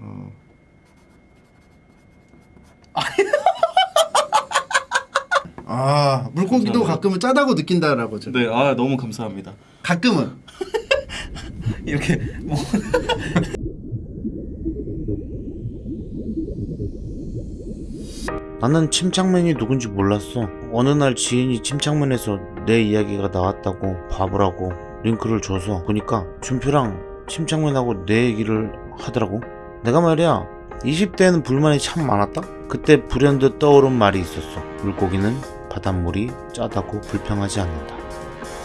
어. 아 물고기도 감사합니다. 가끔은 짜다고 느낀다라고 죠 네, 아 너무 감사합니다. 가끔은 이렇게 뭐 나는 침착맨이 누군지 몰랐어. 어느 날 지인이 침착맨에서 내 이야기가 나왔다고 봐보라고 링크를 줘서 보니까 준표랑 침착맨하고 내 얘기를 하더라고. 내가 말이야 20대에는 불만이 참 많았다. 그때 불현듯 떠오른 말이 있었어. 물고기는 바닷물이 짜다고 불평하지 않는다.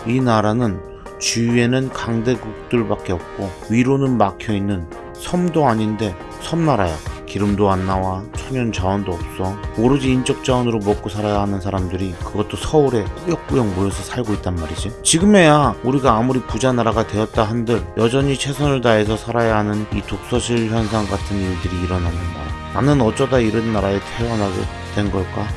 이 나라는 주위에는 강대국들밖에 없고 위로는 막혀있는 섬도 아닌데 섬나라야. 기름도 안 나와 천연 자원도 없어 오로지 인적 자원으로 먹고 살아야 하는 사람들이 그것도 서울에 꾸역꾸역 모여서 살고 있단 말이지 지금에야 우리가 아무리 부자 나라가 되었다 한들 여전히 최선을 다해서 살아야 하는 이 독서실 현상 같은 일들이 일어나는 나라 나는 어쩌다 이런 나라에 태어나게 된 걸까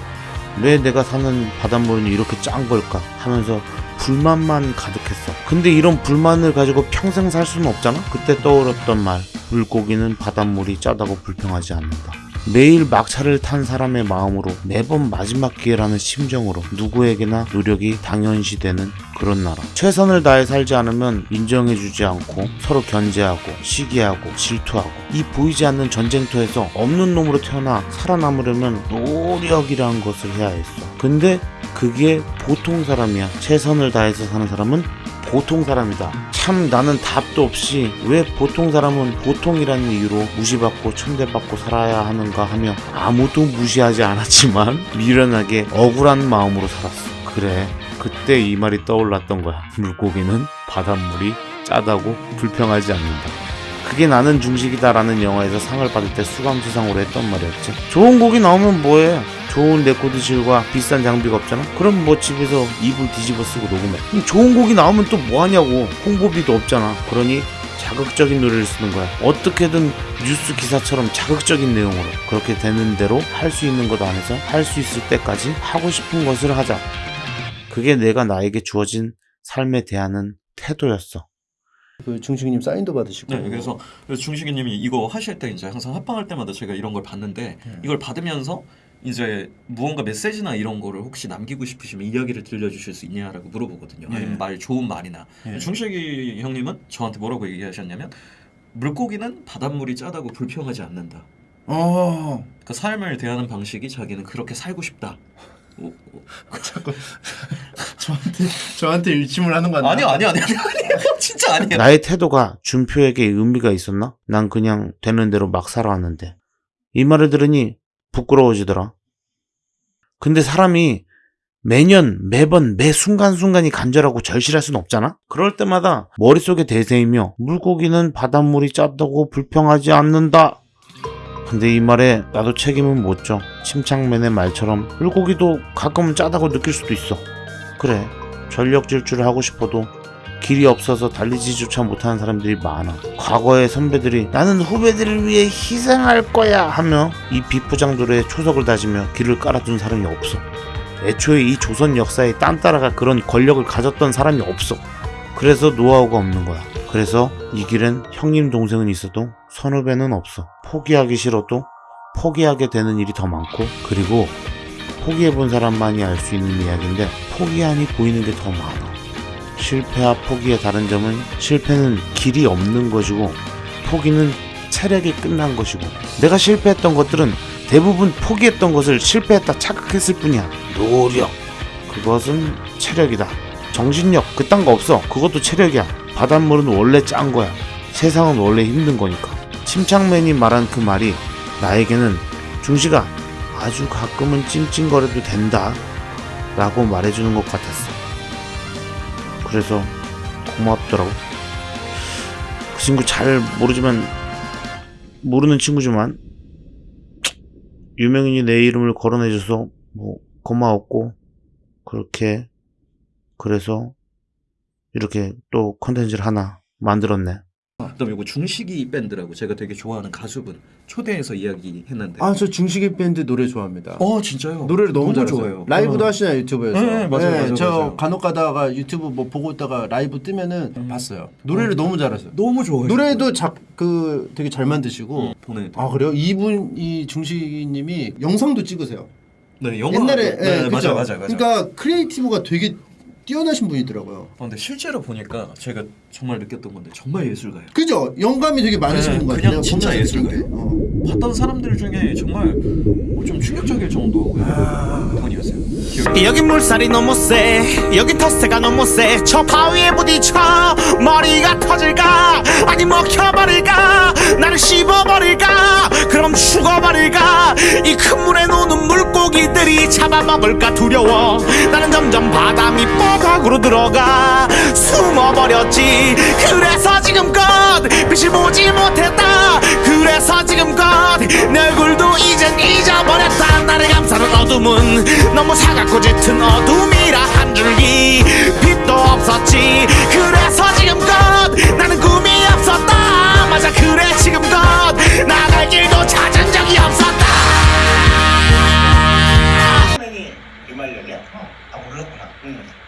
왜 내가 사는 바닷물은 이렇게 짠 걸까 하면서 불만만 가득했어. 근데 이런 불만을 가지고 평생 살 수는 없잖아? 그때 떠올랐던 말. 물고기는 바닷물이 짜다고 불평하지 않는다. 매일 막차를 탄 사람의 마음으로 매번 마지막 기회라는 심정으로 누구에게나 노력이 당연시되는 그런 나라. 최선을 다해 살지 않으면 인정해주지 않고 서로 견제하고 시기하고 질투하고 이 보이지 않는 전쟁터에서 없는 놈으로 태어나 살아남으려면 노력이라는 것을 해야 했어. 근데 그게 보통 사람이야. 최선을 다해서 사는 사람은 보통 사람이다. 참 나는 답도 없이 왜 보통 사람은 보통이라는 이유로 무시받고 천대받고 살아야 하는가 하며 아무도 무시하지 않았지만 미련하게 억울한 마음으로 살았어. 그래. 그때 이 말이 떠올랐던 거야. 물고기는 바닷물이 짜다고 불평하지 않는다. 그게 나는 중식이다 라는 영화에서 상을 받을 때 수감수상으로 했던 말이었지. 좋은 고기 나오면 뭐해? 좋은 레코드실과 비싼 장비가 없잖아? 그럼 뭐 집에서 이불 뒤집어 쓰고 녹음해. 그럼 좋은 곡이 나오면 또 뭐하냐고. 홍보비도 없잖아. 그러니 자극적인 노래를 쓰는 거야. 어떻게든 뉴스 기사처럼 자극적인 내용으로 그렇게 되는 대로 할 수 있는 것 안에서 할 수 있을 때까지 하고 싶은 것을 하자. 그게 내가 나에게 주어진 삶에 대하는 태도였어. 그 중식님 사인도 받으시고 네, 그래서 중식이님이 이거 하실 때 이제 항상 합방할 때마다 제가 이런 걸 봤는데 네. 이걸 받으면서 이제 무언가 메시지나 이런 거를 혹시 남기고 싶으시면 이야기를 들려주실 수 있냐라고 물어보거든요. 예. 아니면 말 좋은 말이나 예. 중식이 형님은 저한테 뭐라고 얘기하셨냐면 물고기는 바닷물이 짜다고 불평하지 않는다. 어그 삶을 대하는 방식이 자기는 그렇게 살고 싶다. 오, 오. 자꾸 저한테 저한테 일침을 하는 거 아니야? 아니요, 아니요, 아니요, 아니요, 진짜 아니에요. 나의 태도가 준표에게 의미가 있었나? 난 그냥 되는 대로 막 살아왔는데. 이 말을 들으니 부끄러워지더라. 근데 사람이 매년, 매번, 매 순간순간이 간절하고 절실할 순 없잖아? 그럴 때마다 머릿속에 대세이며 물고기는 바닷물이 짜다고 불평하지 않는다. 근데 이 말에 나도 책임은 못 져. 침착맨의 말처럼 물고기도 가끔은 짜다고 느낄 수도 있어. 그래. 전력 질주를 하고 싶어도 길이 없어서 달리지조차 못하는 사람들이 많아. 과거의 선배들이 나는 후배들을 위해 희생할 거야 하며 이 비포장도로에 초석을 다지며 길을 깔아준 사람이 없어. 애초에 이 조선 역사에 딴따라가 그런 권력을 가졌던 사람이 없어. 그래서 노하우가 없는 거야. 그래서 이 길엔 형님 동생은 있어도 선후배는 없어. 포기하기 싫어도 포기하게 되는 일이 더 많고 그리고 포기해본 사람만이 알 수 있는 이야기인데 포기하니 보이는 게 더 많아. 실패와 포기의 다른 점은 실패는 길이 없는 것이고 포기는 체력이 끝난 것이고 내가 실패했던 것들은 대부분 포기했던 것을 실패했다 착각했을 뿐이야. 노력. 그것은 체력이다. 정신력. 그딴 거 없어. 그것도 체력이야. 바닷물은 원래 짠 거야. 세상은 원래 힘든 거니까. 침착맨이 말한 그 말이 나에게는 중시가 아주 가끔은 찡찡거려도 된다 라고 말해주는 것 같았어 그래서 고맙더라고. 그 친구 잘 모르지만 모르는 친구지만 유명인이 내 이름을 거론해줘서 뭐 고마웠고 그렇게 그래서 이렇게 또 컨텐츠를 하나 만들었네. 그다음에 이거 중식이 밴드라고 제가 되게 좋아하는 가수분 초대해서 이야기했는데. 아 저 중식이 밴드 노래 좋아합니다. 어 진짜요? 노래를 너무, 잘해요. 좋아해요. 라이브도 어. 하시나요 유튜브에서? 네, 맞아요, 맞아요, 저 맞아요. 간혹 가다가 유튜브 뭐 보고 있다가 라이브 뜨면은 봤어요. 노래를 너무 잘하세요. 너무 좋아요. 노래도 작그 되게 잘 만드시고. 보내. 아 그래요? 이분 이 중식이님이 영상도 찍으세요. 네 영화. 옛날에 네, 예, 맞아요 그죠? 맞아요 맞아요. 그러니까 creative가 되게 뛰어나신 분이더라고요. 어, 근데 실제로 보니까 제가 정말 느꼈던 건데 정말 예술가예요. 그죠? 영감이 되게 많으신 네, 분 같아요. 그냥 진짜 예술가예요. 어. 봤던 사람들 중에 정말 어, 좀 충격적일 정도 분이었어요. 기억이 여긴 물살이 너무 세 여긴 텃세가 너무 세 저 바위에 부딪혀 머리가 터질까 아니 먹혀버릴까 나를 씹어버릴까 그럼 죽어버릴까 이 큰 물에 노는 물 고기들이 잡아먹을까 두려워. 나는 점점 바다 밑바닥으로 들어가 숨어버렸지. 그래서 지금껏 빛을 보지 못했다. 그래서 지금껏 내 얼굴도 이젠 잊어버렸다. 나를 감싸는 어둠은 너무 사갑고 짙은 어둠이라 한 줄기 빛도 없었지. 그래서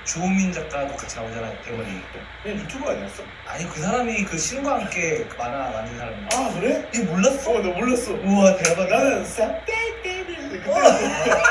주호민 작가도 같이 나오잖아요. 대머리. 그냥 유튜버 아니었어? 아니 그 사람이 그 신과 함께 그 만화 만든 사람이야. 아 그래? 이 몰랐어? 어나 몰랐어. 우와 대박. 나는 싹 떼떼 그때